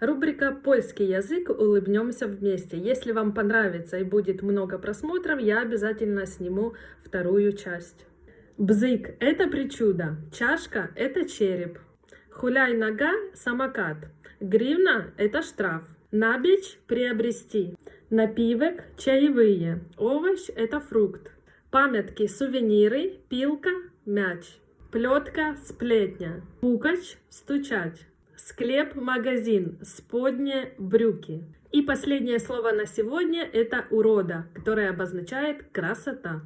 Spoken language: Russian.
Рубрика «Польский язык. Улыбнемся вместе». Если вам понравится и будет много просмотров, я обязательно сниму вторую часть. Бзык – это причуда, чашка – это череп, хуляй нога – самокат, гривна – это штраф, набич – приобрести, напивок – чаевые, овощ – это фрукт, памятки – сувениры, пилка – мяч, плетка – сплетня, пукач – стучать. Склеп, магазин, сподние, брюки. И последнее слово на сегодня это урода, которое обозначает красота.